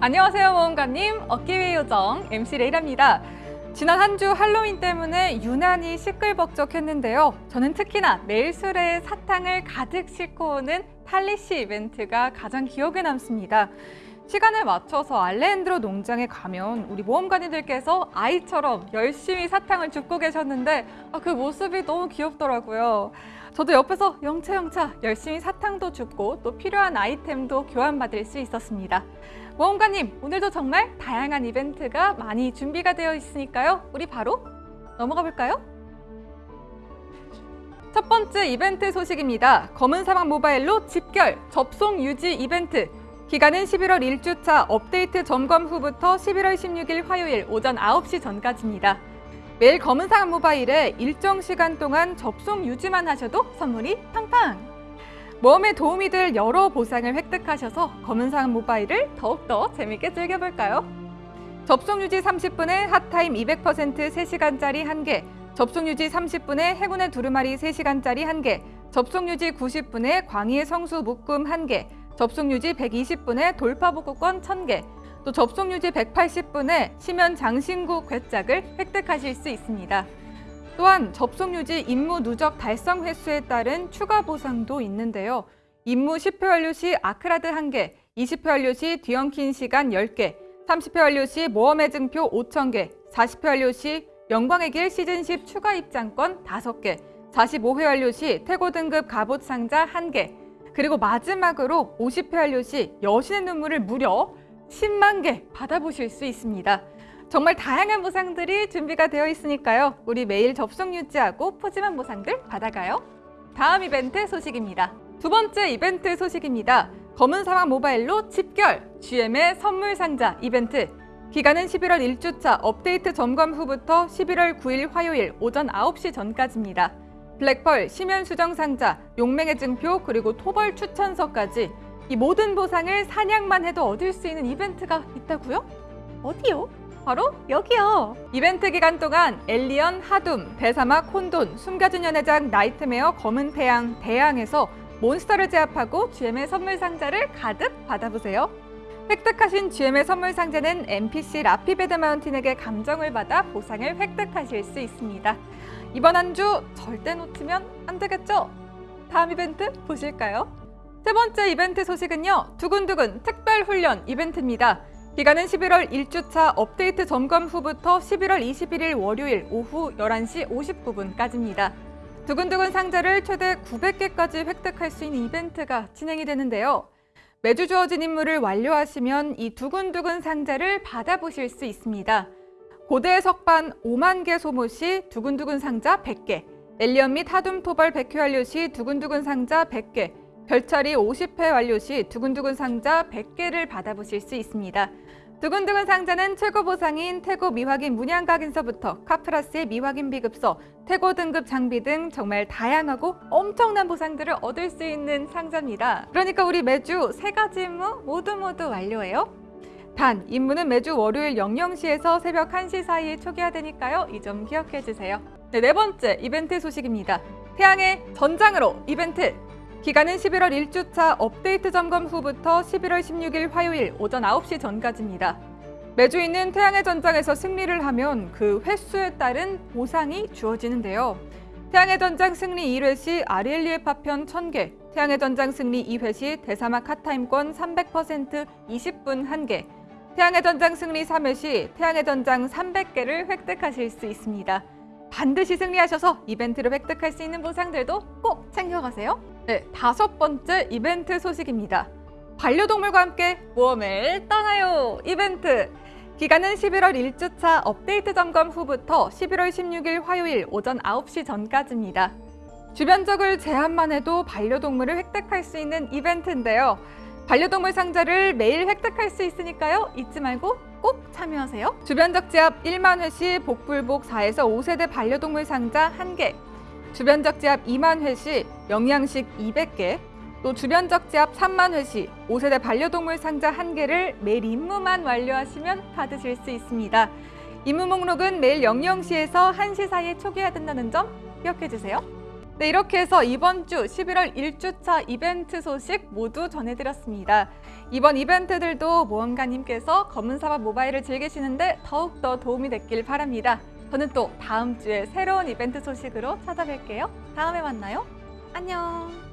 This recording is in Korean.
안녕하세요 모험가님. 어깨위의 요정 MC 레이라입니다. 지난 한 주 할로윈 때문에 유난히 시끌벅적했는데요. 저는 특히나 매일 술에 사탕을 가득 싣고 오는 탈리시 이벤트가 가장 기억에 남습니다. 시간을 맞춰서 알레앤드로 농장에 가면 우리 모험가님들께서 아이처럼 열심히 사탕을 줍고 계셨는데 아, 그 모습이 너무 귀엽더라고요. 저도 옆에서 영차영차 열심히 사탕도 줍고 또 필요한 아이템도 교환받을 수 있었습니다. 모험가님, 오늘도 정말 다양한 이벤트가 많이 준비가 되어 있으니까요. 우리 바로 넘어가 볼까요? 첫 번째 이벤트 소식입니다. 검은 사막 모바일로 집결 접속 유지 이벤트 기간은 11월 1주차 업데이트 점검 후부터 11월 16일 화요일 오전 9시 전까지입니다. 매일 검은사과 모바일에 일정 시간 동안 접속 유지만 하셔도 선물이 팡팡! 모험에 도움이 될 여러 보상을 획득하셔서 검은사과 모바일을 더욱더 재밌게 즐겨볼까요? 접속 유지 30분에 핫타임 200% 3시간짜리 1개, 접속 유지 30분에 행운의 두루마리 3시간짜리 1개, 접속 유지 90분에 광희의 성수 묶음 1개, 접속 유지 120분에 돌파 복구권 1000개, 또 접속 유지 180분에 심연 장신구 괴짝을 획득하실 수 있습니다. 또한 접속 유지 임무 누적 달성 횟수에 따른 추가 보상도 있는데요. 임무 10회 완료 시 아크라드 1개, 20회 완료 시 뒤엉킨 시간 10개, 30회 완료 시 모험의 증표 5,000개, 40회 완료 시 영광의 길 시즌 10 추가 입장권 5개, 45회 완료 시 태고 등급 갑옷 상자 1개, 그리고 마지막으로 50회 완료 시 여신의 눈물을 무려 10만 개 받아보실 수 있습니다. 정말 다양한 보상들이 준비가 되어 있으니까요. 우리 매일 접속 유지하고 푸짐한 보상들 받아가요. 다음 이벤트 소식입니다. 두 번째 이벤트 소식입니다. 검은 사막 모바일로 집결 GM의 선물 상자 이벤트 기간은 11월 1주차 업데이트 점검 후부터 11월 9일 화요일 오전 9시 전까지입니다. 블랙펄, 심연 수정 상자, 용맹의 증표, 그리고 토벌 추천서까지 이 모든 보상을 사냥만 해도 얻을 수 있는 이벤트가 있다고요? 어디요? 바로 여기요. 이벤트 기간 동안 엘리언, 하둠, 대사막, 혼돈, 숨겨진 연회장, Nightmare, 검은 태양, 대양에서 몬스터를 제압하고 GM의 선물 상자를 가득 받아보세요. 획득하신 GM의 선물 상자는 NPC 라피 베드 마운틴에게 감정을 받아 보상을 획득하실 수 있습니다. 이번 한 주 절대 놓치면 안 되겠죠? 다음 이벤트 보실까요? 세 번째 이벤트 소식은요. 두근두근 특별훈련 이벤트입니다. 기간은 11월 1주차 업데이트 점검 후부터 11월 21일 월요일 오후 11시 59분까지입니다. 두근두근 상자를 최대 900개까지 획득할 수 있는 이벤트가 진행이 되는데요. 매주 주어진 임무를 완료하시면 이 두근두근 상자를 받아보실 수 있습니다. 고대 석반 5만 개 소모 시 두근두근 상자 100개, 엘리언 및 하둠 토벌 100회 완료 시 두근두근 상자 100개, 별처리 50회 완료 시 두근두근 상자 100개를 받아보실 수 있습니다. 두근두근 상자는 최고 보상인 태고 미확인 문양각인서부터 카프라스의 미확인 비급서, 태고 등급 장비 등 정말 다양하고 엄청난 보상들을 얻을 수 있는 상자입니다. 그러니까 우리 매주 세 가지 임무 모두 모두 완료해요. 단, 임무는 매주 월요일 00시에서 새벽 1시 사이에 초기화 되니까요. 이 점 기억해 주세요. 네, 네 번째 이벤트 소식입니다. 태양의 전장으로 이벤트! 기간은 11월 1주차 업데이트 점검 후부터 11월 16일 화요일 오전 9시 전까지입니다. 매주 있는 태양의 전장에서 승리를 하면 그 횟수에 따른 보상이 주어지는데요. 태양의 전장 승리 1회 시 아리엘리의 파편 1000개, 태양의 전장 승리 2회 시 대사막 핫타임권 300% 20분 1개, 태양의 전장 승리 3회 시 태양의 전장 300개를 획득하실 수 있습니다. 반드시 승리하셔서 이벤트를 획득할 수 있는 보상들도 꼭 챙겨가세요. 네, 다섯 번째 이벤트 소식입니다. 반려동물과 함께 모험을 떠나요! 이벤트! 기간은 11월 1주차 업데이트 점검 후부터 11월 16일 화요일 오전 9시 전까지입니다. 주변적을 제한만 해도 반려동물을 획득할 수 있는 이벤트인데요. 반려동물 상자를 매일 획득할 수 있으니까요. 잊지 말고 꼭 참여하세요. 주변적 지압 1만 회시 복불복 4에서 5세대 반려동물 상자 1개, 주변 적재압 2만 회 시 영양식 200개, 또 주변 적재압 3만 회 시 5세대 반려동물 상자 1개를 매일 임무만 완료하시면 받으실 수 있습니다. 임무 목록은 매일 00시에서 1시 사이에 초기화 된다는 점 기억해 주세요. 네, 이렇게 해서 이번 주 11월 1주차 이벤트 소식 모두 전해드렸습니다. 이번 이벤트들도 모험가님께서 검은사막 모바일을 즐기시는데 더욱더 도움이 됐길 바랍니다. 저는 또 다음 주에 새로운 이벤트 소식으로 찾아뵐게요. 다음에 만나요. 안녕.